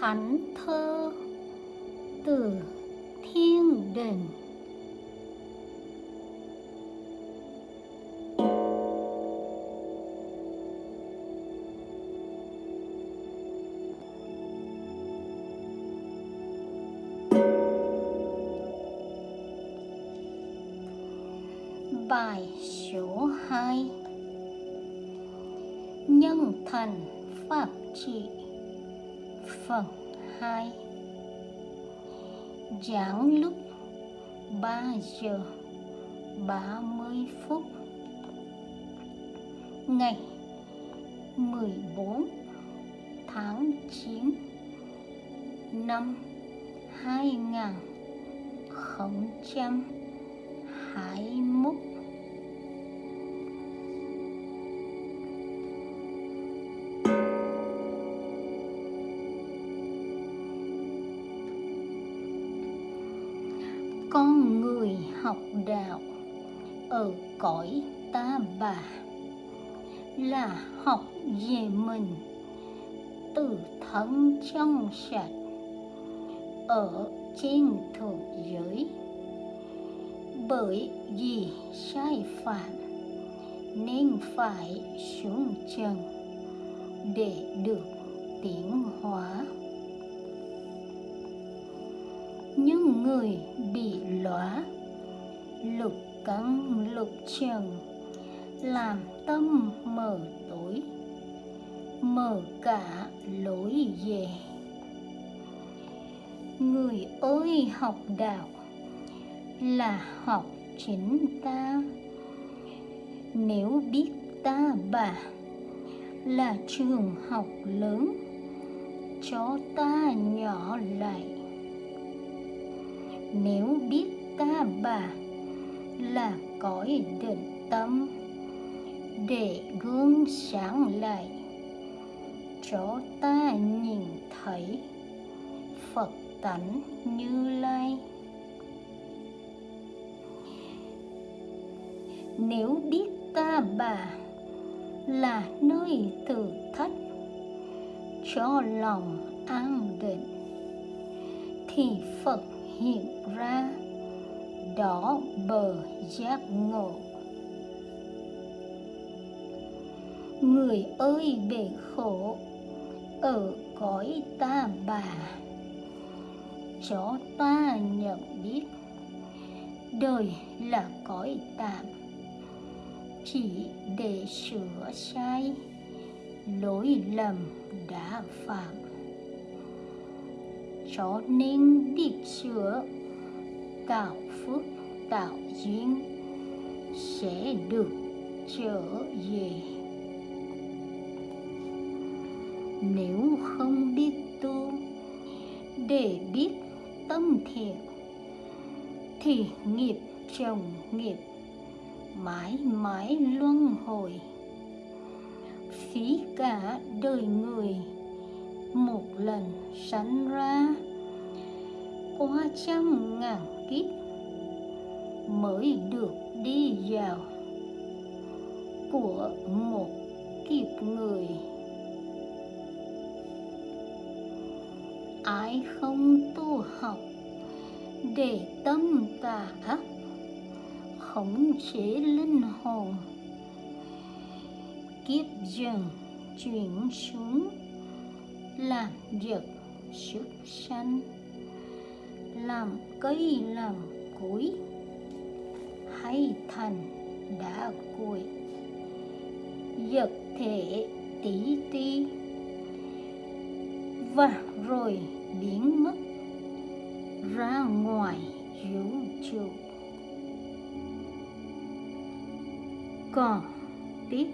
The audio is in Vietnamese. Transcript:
thánh thơ từ thiên đình. Bài số 2 Nhân thành Pháp trị. Phần 2 Giảng lúc 3 giờ 30 phút. Ngày 14 tháng 9 năm 2021 con người học đạo ở cõi ta bà là học về mình từ thân trong sạch, ở trên thượng giới. Bởi vì sai phạm nên phải xuống trần để được tiến hóa những người bị lõa lục cắn lục trần, làm tâm mờ tối, mờ cả lối về. Người ơi, học đạo là học chính ta. Nếu biết ta bà là trường học lớn, cho ta nhỏ lại nếu biết ta bà là cõi định tâm, để gương sáng lại cho ta nhìn thấy phật tánh như lai. Nếu biết ta bà là nơi thử thách cho lòng an định, thì phật hiện ra đó bờ giác ngộ. Người ơi bể khổ, ở cõi ta bà, cho ta nhận biết đời là cõi tạm, chỉ để sửa sai lỗi lầm đã phạm cho nên biết sửa tạo phước, tạo duyên sẽ được trở về. Nếu không biết tu để biết tâm thiện, thì nghiệp chồng nghiệp mãi mãi luân hồi. Phí cả đời người lần sanh ra. Qua trăm ngàn kiếp mới được đi vào của một kiếp người. Ai không tu học để tâm tà ác, khống chế linh hồn, kiếp dần chuyển xuống làm việc sức sanh, làm cây làm cối hay thành đá cuội vật thể tí ti, và rồi biến mất ra ngoài vũ trụ. Còn tiếp